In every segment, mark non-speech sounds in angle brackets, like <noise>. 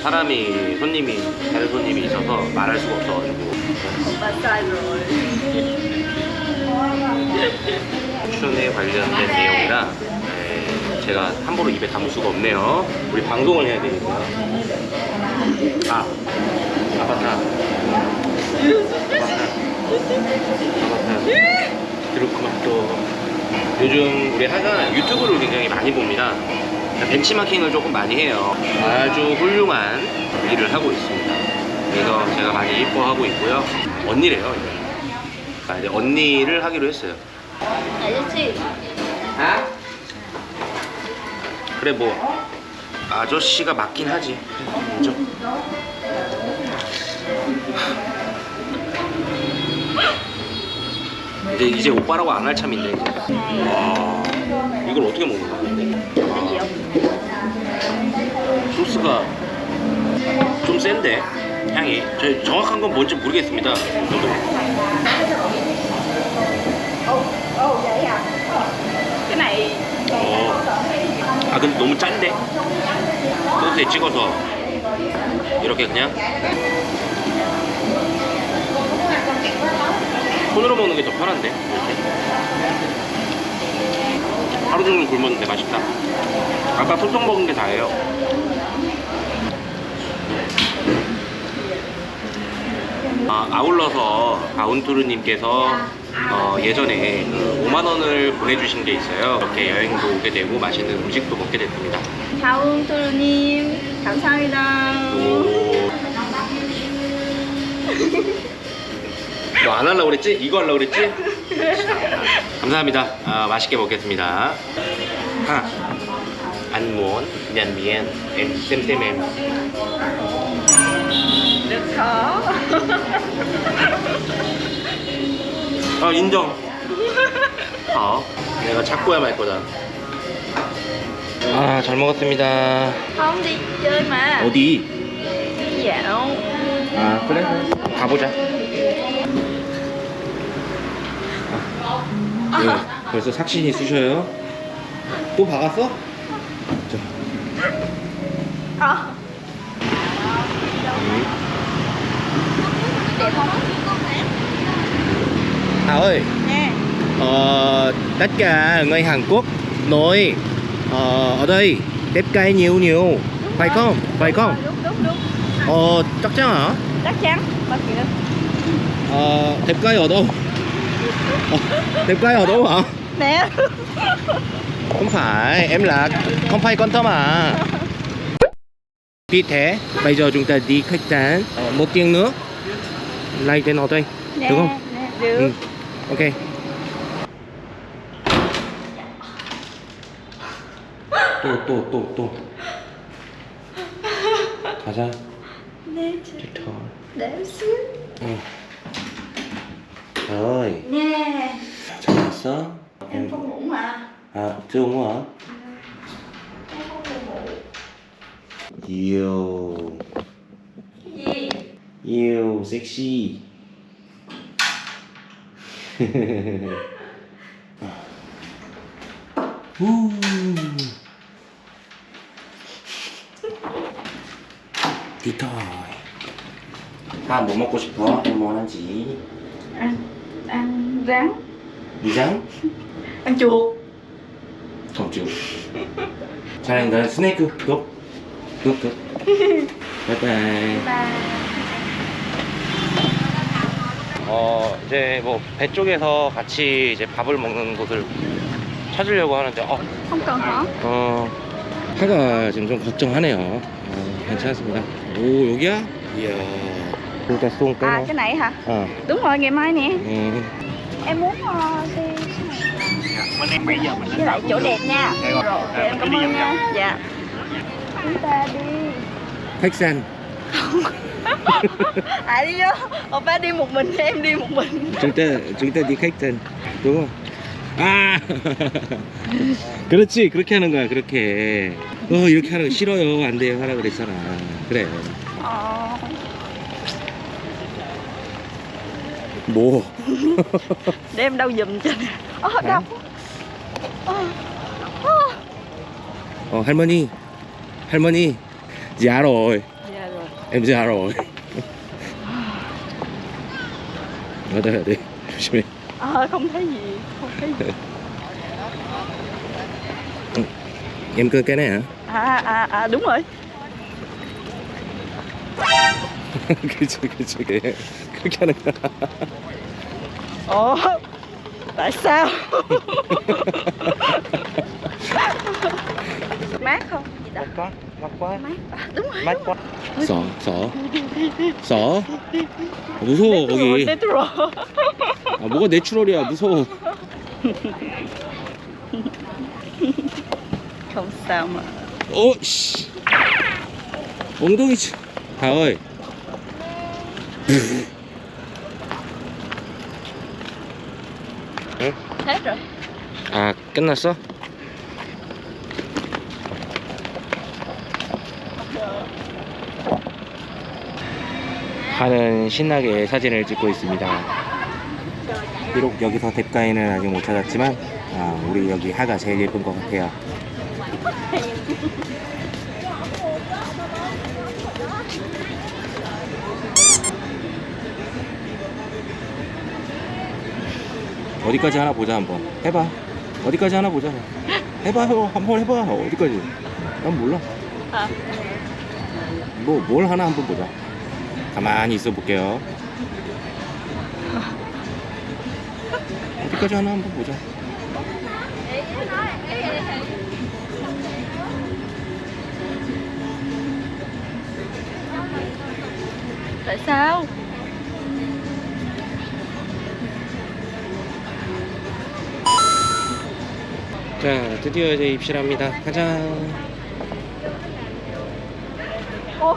사람이 손님이 있어서 말할 수가 없어가지고. 춘에 관련된 내용이라 네, 제가 함부로 입에 담을 수가 없네요. 우리 방송을 해야 되니까. 아 아바타. 아바타. 아바타 그렇구만 또 요즘 우리 하가 유튜브를 굉장히 많이 봅니다. 벤치마킹을 조금 많이 해요. 아주 훌륭한 일을 하고 있습니다. 그래서 제가 많이 이뻐하고 있고요. 언니래요 이제. 아, 이제 언니를 하기로 했어요. 아저씨 아? 그래 뭐. 아저씨가 맞긴 하지. 그죠? 이제 이제 오빠라고 안 할 참인데 이제 와 이걸 어떻게 먹는 거야? 아, 소스가 좀 센데 향이 저 정확한 건 뭔지 모르겠습니다 저도 어. 아 근데 너무 짠데? 소스에 찍어서 이렇게 그냥 손으로 먹는 게 더 편한데 이렇게 하루 종일 굶었는데 맛있다 아까 소떡 먹은 게 다예요 아, 아울러서 가운투르님께서 어, 예전에 그 5만 원을 보내주신 게 있어요. 이렇게 여행도 오게 되고 맛있는 음식도 먹게 됐습니다. 다운 토르님 감사합니다 오. <laughs> 너 안 하려고 그랬지? 이거 하려고 그랬지? 감사합니다. 아, 맛있게 먹겠습니다. 하. 안무원, 미안, 엠, 쌤쌤, 엠. được khó 아, 인정. 어, 내가 찾고야 말 거다. 아, 잘 먹었습니다. không đi chơi mà 어디? dạo 아, 그래? 가보자. 아, 네, 벌써 삭신이 쑤셔요. 또 박았어? 자, ờ 음. đẹp không À ơi, nè ờ, tất cả người Hàn Quốc nói ờ, ở đây đẹp gái nhiều nhiều, phải không? Phải không? đúng đúng đúng Ờ, chắc chắn hả? chắc chắn bao nhiêu Ờ, đẹp gái ở đâu? Ờ, đẹp gái ở đâu hả? nè Không phải, em là không phải con thơm à Vì thế, bây giờ chúng ta đi khách sạn ờ, một tiếng nữa Lại đến ở đây, nè được không? nè được Ừ, ok 또 또 또 또 가자 nè 틱톡 để xíu 응 Rồi nè 잘 왔어? em không ngủ mà 아 chưa uống hả? em không ngủ yêu gì yêu sexy 우. 디토이 다뭐 먹고 싶어? 뭐 하는지 ăn ăn rắn 이장? <laughs> ăn chuột. 덕주 사랑해 난 스네이크 굿굿굿 바이바이 và 어 이제 뭐 배 쪽에서 같이 이제 밥을 먹는 곳을 찾으려고 하는데 어, không hả? 어 하가 지금 좀 걱정하네요. 어, 괜찮습니다. 오 여기야? 이야 진짜 쏜 à 까나 cái này hả 어 đúng rồi ngày mai nè 음. em muốn uh, đi với lại chỗ đẹp nha rồi em cảm ơn nha dạ chúng ta đi khách sạn <laughs> à đi vô oppa đi một mình em đi một mình chúng ta chúng ta đi khách sạn đúng không? 아 <laughs> 그렇지 그렇게 하는 거야 그렇게 어 이렇게 하는 거 싫어요 안 돼요 하라 그랬잖아 그래 ờ 뭐 để em đâu giùm cho nè Ờ, đau Ờ, ờ. 어 할머니 할머니 dạ rồi Dạ rồi em dạ rồi ở đây ở đây 조심해 Ờ, không thấy gì Không thấy gì em cơ cái này hả À, à, à, đúng rồi 그치 그치 그래 그렇게 하는 거야 Ồ Tại sao Mát không? Gì đó quá mắc quá Mát à, Đúng rồi mắc quá 써, 써, 써. 무서워 거기. Natural 아, 뭐가 내추럴이야 무서워. Không sao mà 어, 씨. 엉덩이 치. 다어 rồi 아, 끝났어? 하는 신나게 사진을 찍고 있습니다. 비록 여기서 뎁가인은 아직 못 찾았지만 아, 우리 여기 하가 제일 예쁜 것 같아요. <laughs> 어디까지 하나 보자 한번. 해봐. 어디까지 하나 보자. 해봐 형. 한번 해봐. 어디까지? 난 몰라. à. 뭐뭘 하나 한번 보자. 가만히 있어 볼게요. 어디까지 하나 한번 보자. Tại sao 자 드디어 이제 입실합니다 가자 어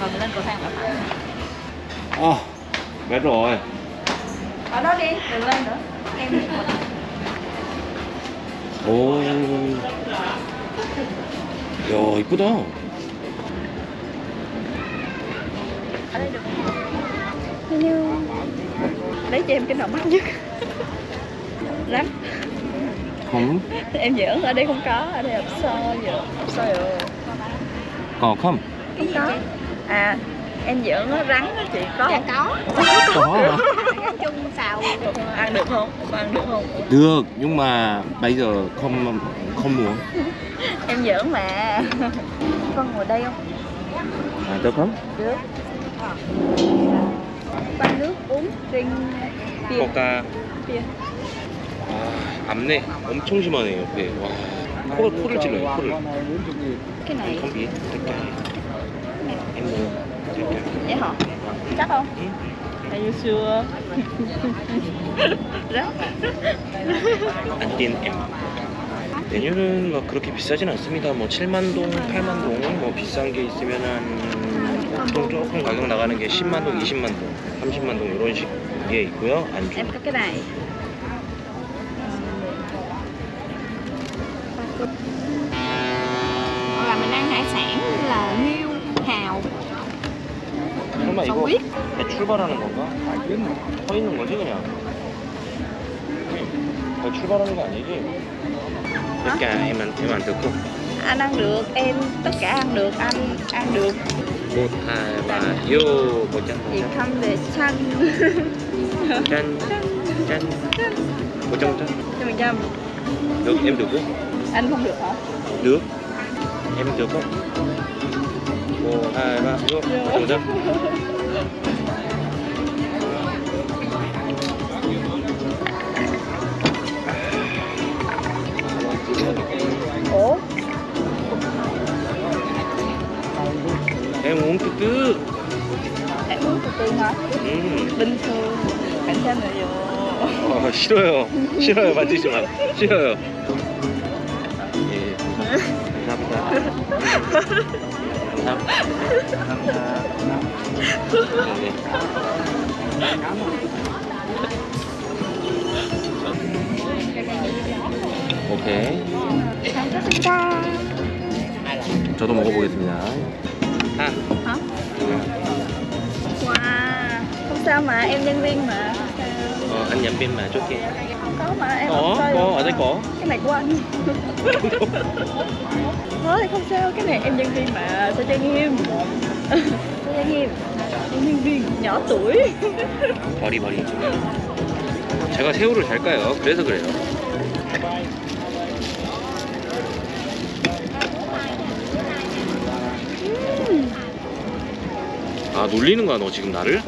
Rồi là phải 아 mệt rồi Ở đó đi, đừng lên nữa Em đi 오야 이쁘다 đây Hello Lấy cho em cái nào mắc nhất. <laughs> Lắm Không. Em giỡn, ở đây không có, ở đây hộp sơ giỡn Hộp sơ giỡn Còn không? Không có. À, em giỡn nó rắn á chị có Dạ có. Có hả? Ăn chung xào. Ăn được không? Ăn được không? Được, nhưng mà bây giờ không không muốn. Em giỡn mà. Con ngồi đây không? À, được không? Được. Pha nước uống riêng bia coca bia 아 앞내 엄청 심하네 옆에 와 코를 코를 찔러요 코를 Cái này 컴비 될까 em mua 될까 Vậy hả? Chắc không? Ừ. Are you sure? Rất 안 뛴 M 메뉴는 막 그렇게 비싸진 않습니다 뭐 7만 동, 8만 동, 뭐 비싼 게 있으면 한 보통 조금 가격 나가는 게 10만 동, 20만 동, 30만 동 이런 식의 있고요 안주 Em có cái này Hoặc là mình ăn hải sản như là nghêu, hào 설마 이거 정비? 배 출발하는 건가? 서 있는 거지 그냥 배 출발하는 거 아니지? tất cả em ăn em ăn được không? Anh ăn được, em tất cả ăn được, anh ăn được một hai ba vô một trăm một trăm. Để xanh chân chân một trăm một trăm. Cho mình trăm được em được không? Anh không được hả? được. Em được không? một hai ba vô một trăm 어, 싫어요. 싫어요. 만지지 마. 싫어요. 예. 감사합니다. 감사합니다. 네. 오케이. 감사합니다 저도 먹어보겠습니다. 아, hả wow không sao mà em nhân viên mà sao 어, 안 얌빈 마 좋게. không có mà em có, có, ở đây có. cái này của anh thôi không sao cái này em nhân viên mà sao trang nghiêm sao trang nghiêm nhân viên nhỏ tuổi 버리 버리. 제가 새우를 잘 까요. 그래서 그래요. 아 놀리는 거야 너 지금 나를?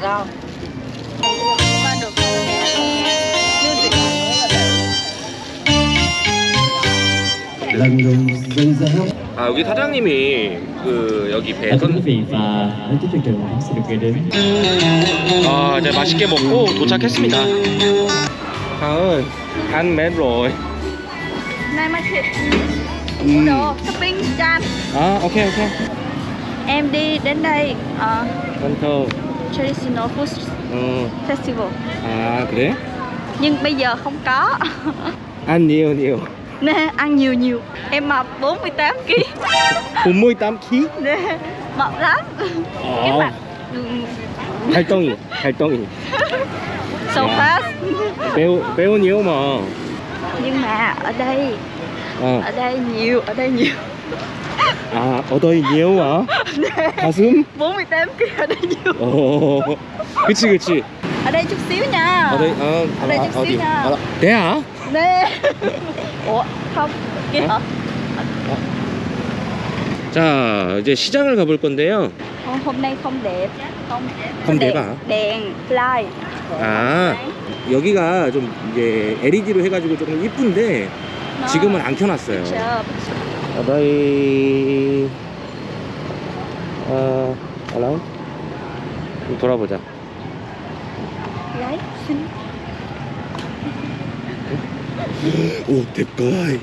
Giáo 아 여기 사장님이 그 여기 배선 아 이제 맛있게 먹고 도착했습니다. 다은 간맨 rồi. Nay mai thịt 음. đồ shopping chan 아 오케이 오케이. Em đi đến đây ờ, 원터. Traditional Food 어. Festival 아 그래? Nhưng bây giờ không có <laughs> ăn nhiều nhiều. Nè, ăn nhiều nhiều Em mập 48kg 48 kg. Nè, mập lắm Cái mặt ừ, 활동이 활동이. <laughs> so Dạ. fast 배우 배우 nhiều mà. Nhưng mà ở đây 어. Ở đây nhiều, ở đây nhiều 아 어더이 nhiều hả? 가슴? 48kg ở đây nhiều 어. 그치 그치. Ở đây chút xíu nha 어더이 어. Ở đây chút xíu nha 아, 대야? Nè <laughs> Ủa, không Kia hả? 자 이제 시장을 가볼 건데요. Hôm, hôm nay không đẹp Không, Không đẹp hả? Đèn, fly 아 여기가 좀 이제 LED로 해가지고 조금 이쁜데 지금은 안 켜놨어요. 어더이 어 알라 돌아보자. 오 대가이